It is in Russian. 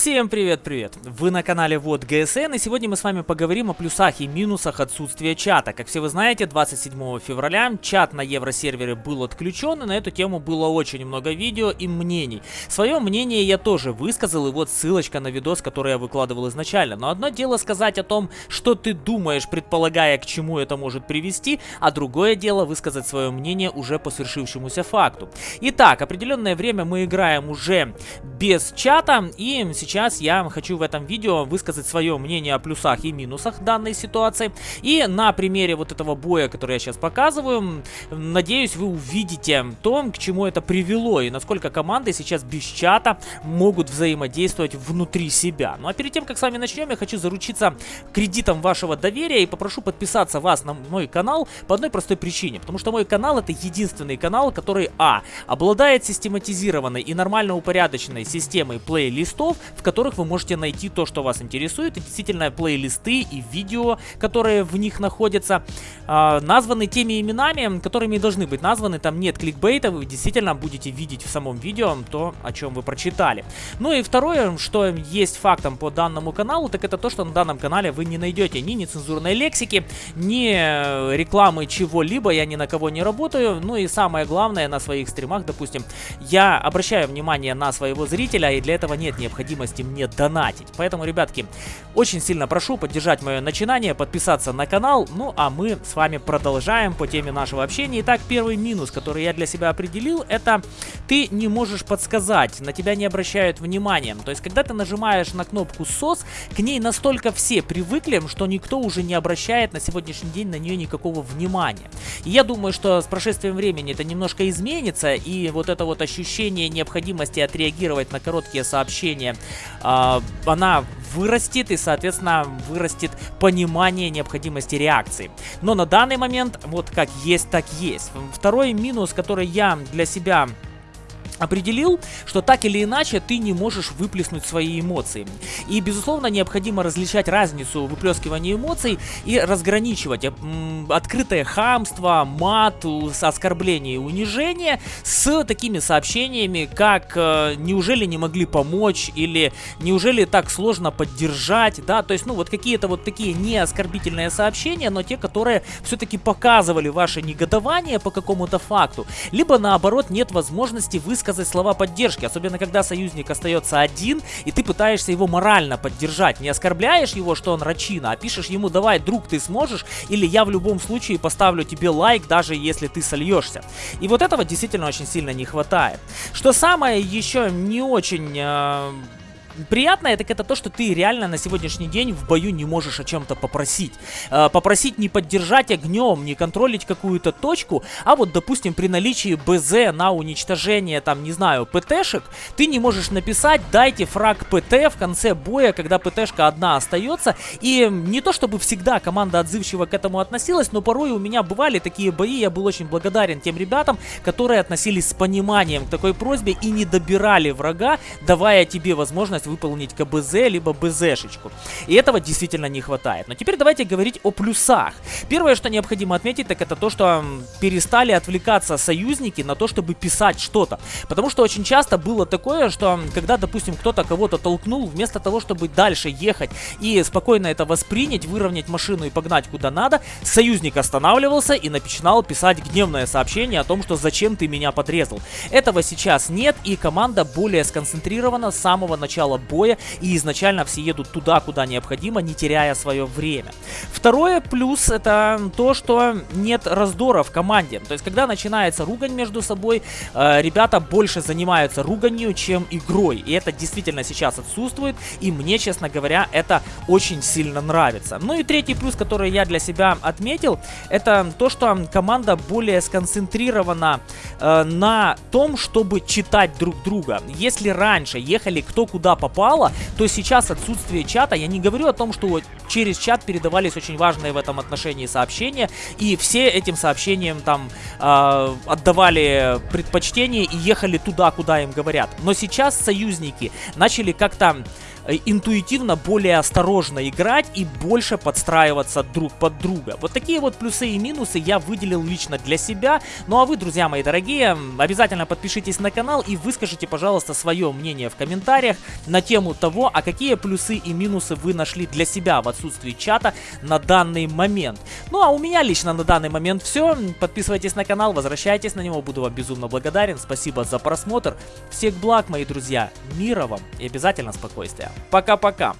Всем привет-привет! Вы на канале Вот ГСН и сегодня мы с вами поговорим о плюсах и минусах отсутствия чата. Как все вы знаете, 27 февраля чат на евросервере был отключен и на эту тему было очень много видео и мнений. Свое мнение я тоже высказал и вот ссылочка на видос, который я выкладывал изначально. Но одно дело сказать о том, что ты думаешь, предполагая к чему это может привести, а другое дело высказать свое мнение уже по свершившемуся факту. Итак, определенное время мы играем уже без чата и сейчас сейчас я хочу в этом видео высказать свое мнение о плюсах и минусах данной ситуации. И на примере вот этого боя, который я сейчас показываю, надеюсь, вы увидите то, к чему это привело и насколько команды сейчас без чата могут взаимодействовать внутри себя. Ну а перед тем, как с вами начнем, я хочу заручиться кредитом вашего доверия и попрошу подписаться вас на мой канал по одной простой причине. Потому что мой канал это единственный канал, который А. Обладает систематизированной и нормально упорядоченной системой плейлистов, в которых вы можете найти то, что вас интересует. И действительно плейлисты и видео, которые в них находятся, э, названы теми именами, которыми должны быть названы. Там нет кликбейта, вы действительно будете видеть в самом видео то, о чем вы прочитали. Ну и второе, что есть фактом по данному каналу, так это то, что на данном канале вы не найдете ни нецензурной лексики, ни э, рекламы чего-либо, я ни на кого не работаю. Ну и самое главное, на своих стримах, допустим, я обращаю внимание на своего зрителя, и для этого нет необходимости возможности мне донатить. Поэтому, ребятки, очень сильно прошу поддержать мое начинание, подписаться на канал. Ну, а мы с вами продолжаем по теме нашего общения. Итак, первый минус, который я для себя определил, это ты не можешь подсказать, на тебя не обращают внимания. То есть, когда ты нажимаешь на кнопку SOS, к ней настолько все привыкли, что никто уже не обращает на сегодняшний день на нее никакого внимания. И я думаю, что с прошествием времени это немножко изменится, и вот это вот ощущение необходимости отреагировать на короткие сообщения э, она вырастет и, соответственно, вырастет понимание необходимости реакции. Но на данный момент вот как есть, так есть. Второй минус, который я для себя определил, что так или иначе ты не можешь выплеснуть свои эмоции. И, безусловно, необходимо различать разницу выплескивания эмоций и разграничивать открытое хамство, мат, оскорбление и унижение с такими сообщениями, как э, «неужели не могли помочь» или «неужели так сложно поддержать», да, то есть, ну, вот какие-то вот такие не оскорбительные сообщения, но те, которые все-таки показывали ваше негодование по какому-то факту, либо, наоборот, нет возможности высказать высказать слова поддержки, особенно когда союзник остается один, и ты пытаешься его морально поддержать. Не оскорбляешь его, что он рачина, а пишешь ему, давай, друг, ты сможешь, или я в любом случае поставлю тебе лайк, даже если ты сольешься. И вот этого действительно очень сильно не хватает. Что самое еще не очень... Э приятное, так это то, что ты реально на сегодняшний день в бою не можешь о чем-то попросить. Э, попросить не поддержать огнем, не контролить какую-то точку, а вот, допустим, при наличии БЗ на уничтожение, там, не знаю, ПТшек, ты не можешь написать, дайте фраг ПТ в конце боя, когда ПТшка одна остается. И не то, чтобы всегда команда отзывчиво к этому относилась, но порой у меня бывали такие бои, я был очень благодарен тем ребятам, которые относились с пониманием к такой просьбе и не добирали врага, давая тебе возможность выполнить КБЗ, либо БЗшечку. И этого действительно не хватает. Но теперь давайте говорить о плюсах. Первое, что необходимо отметить, так это то, что перестали отвлекаться союзники на то, чтобы писать что-то. Потому что очень часто было такое, что когда, допустим, кто-то кого-то толкнул, вместо того, чтобы дальше ехать и спокойно это воспринять, выровнять машину и погнать куда надо, союзник останавливался и начинал писать гневное сообщение о том, что зачем ты меня подрезал. Этого сейчас нет, и команда более сконцентрирована с самого начала боя, и изначально все едут туда, куда необходимо, не теряя свое время. Второе плюс это то, что нет раздора в команде. То есть, когда начинается ругань между собой, э, ребята больше занимаются руганью, чем игрой. И это действительно сейчас отсутствует, и мне, честно говоря, это очень сильно нравится. Ну и третий плюс, который я для себя отметил, это то, что команда более сконцентрирована э, на том, чтобы читать друг друга. Если раньше ехали кто куда попало, то сейчас отсутствие чата, я не говорю о том, что через чат передавались очень важные в этом отношении сообщения, и все этим сообщениям там э, отдавали предпочтение и ехали туда, куда им говорят. Но сейчас союзники начали как-то интуитивно более осторожно играть и больше подстраиваться друг под друга. Вот такие вот плюсы и минусы я выделил лично для себя. Ну а вы, друзья мои дорогие, обязательно подпишитесь на канал и выскажите, пожалуйста, свое мнение в комментариях на тему того, а какие плюсы и минусы вы нашли для себя в отсутствии чата на данный момент. Ну а у меня лично на данный момент все. Подписывайтесь на канал, возвращайтесь на него, буду вам безумно благодарен. Спасибо за просмотр. Всех благ, мои друзья, мира вам и обязательно спокойствия. Пока-пока.